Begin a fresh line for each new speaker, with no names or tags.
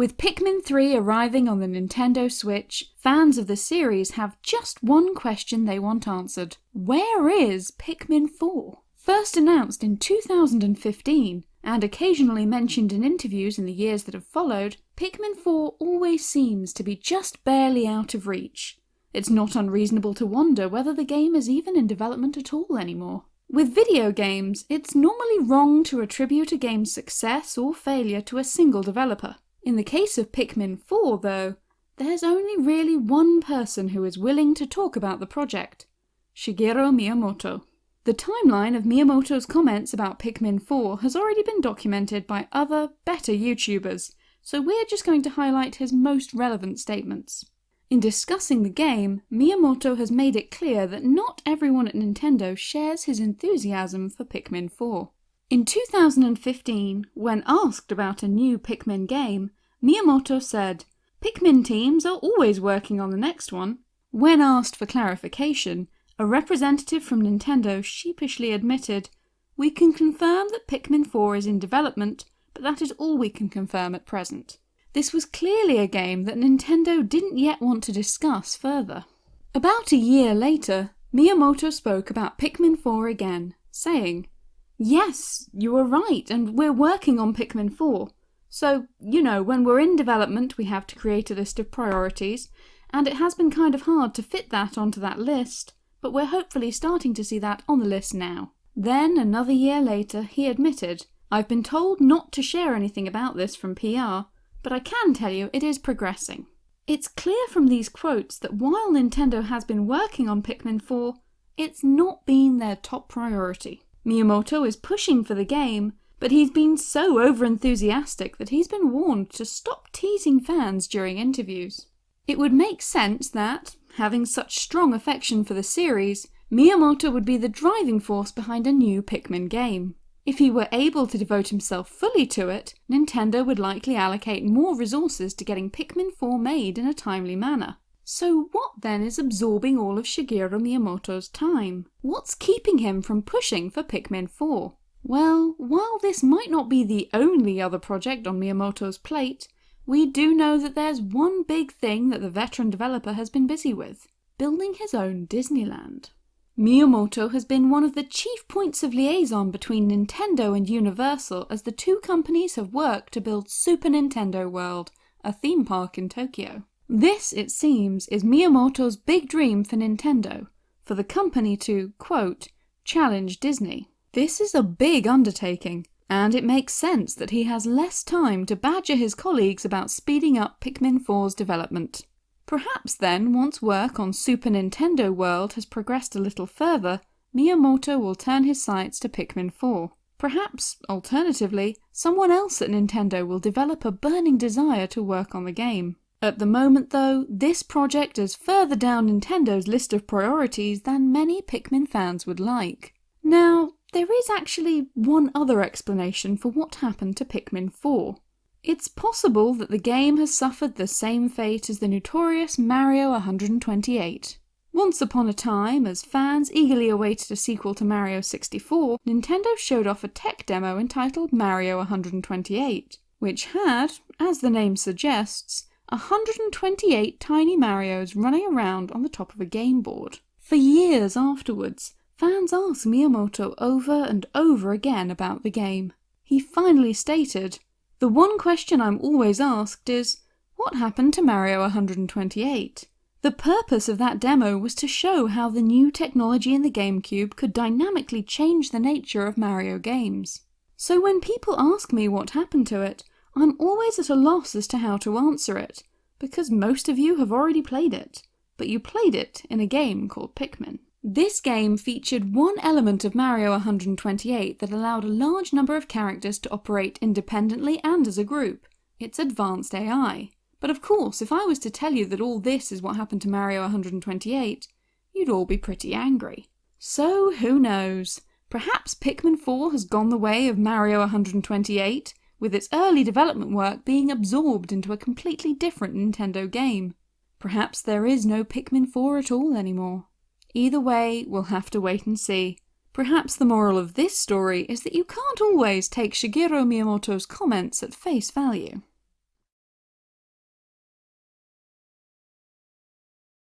With Pikmin 3 arriving on the Nintendo Switch, fans of the series have just one question they want answered. Where is Pikmin 4? First announced in 2015, and occasionally mentioned in interviews in the years that have followed, Pikmin 4 always seems to be just barely out of reach. It's not unreasonable to wonder whether the game is even in development at all anymore. With video games, it's normally wrong to attribute a game's success or failure to a single developer. In the case of Pikmin 4 though, there's only really one person who is willing to talk about the project, Shigeru Miyamoto. The timeline of Miyamoto's comments about Pikmin 4 has already been documented by other, better YouTubers, so we're just going to highlight his most relevant statements. In discussing the game, Miyamoto has made it clear that not everyone at Nintendo shares his enthusiasm for Pikmin 4. In 2015, when asked about a new Pikmin game, Miyamoto said, Pikmin teams are always working on the next one. When asked for clarification, a representative from Nintendo sheepishly admitted, We can confirm that Pikmin 4 is in development, but that is all we can confirm at present. This was clearly a game that Nintendo didn't yet want to discuss further. About a year later, Miyamoto spoke about Pikmin 4 again, saying, Yes, you are right, and we're working on Pikmin 4. So, you know, when we're in development we have to create a list of priorities, and it has been kind of hard to fit that onto that list, but we're hopefully starting to see that on the list now. Then, another year later, he admitted, I've been told not to share anything about this from PR, but I can tell you it is progressing. It's clear from these quotes that while Nintendo has been working on Pikmin 4, it's not been their top priority. Miyamoto is pushing for the game, but he's been so overenthusiastic that he's been warned to stop teasing fans during interviews. It would make sense that, having such strong affection for the series, Miyamoto would be the driving force behind a new Pikmin game. If he were able to devote himself fully to it, Nintendo would likely allocate more resources to getting Pikmin 4 made in a timely manner. So what then is absorbing all of Shigeru Miyamoto's time? What's keeping him from pushing for Pikmin 4? Well, while this might not be the only other project on Miyamoto's plate, we do know that there's one big thing that the veteran developer has been busy with, building his own Disneyland. Miyamoto has been one of the chief points of liaison between Nintendo and Universal as the two companies have worked to build Super Nintendo World, a theme park in Tokyo. This, it seems, is Miyamoto's big dream for Nintendo, for the company to, quote, challenge Disney. This is a big undertaking, and it makes sense that he has less time to badger his colleagues about speeding up Pikmin 4's development. Perhaps then, once work on Super Nintendo World has progressed a little further, Miyamoto will turn his sights to Pikmin 4. Perhaps, alternatively, someone else at Nintendo will develop a burning desire to work on the game. At the moment though, this project is further down Nintendo's list of priorities than many Pikmin fans would like. Now, there is actually one other explanation for what happened to Pikmin 4. It's possible that the game has suffered the same fate as the notorious Mario 128. Once upon a time, as fans eagerly awaited a sequel to Mario 64, Nintendo showed off a tech demo entitled Mario 128, which had, as the name suggests, 128 tiny Marios running around on the top of a game board. For years afterwards, fans asked Miyamoto over and over again about the game. He finally stated, The one question I'm always asked is, what happened to Mario 128? The purpose of that demo was to show how the new technology in the GameCube could dynamically change the nature of Mario games. So when people ask me what happened to it, I'm always at a loss as to how to answer it, because most of you have already played it, but you played it in a game called Pikmin. This game featured one element of Mario 128 that allowed a large number of characters to operate independently and as a group, its advanced AI. But of course, if I was to tell you that all this is what happened to Mario 128, you'd all be pretty angry. So who knows? Perhaps Pikmin 4 has gone the way of Mario 128, with its early development work being absorbed into a completely different Nintendo game. Perhaps there is no Pikmin 4 at all anymore. Either way, we'll have to wait and see. Perhaps the moral of this story is that you can't always take Shigeru Miyamoto's comments at face value.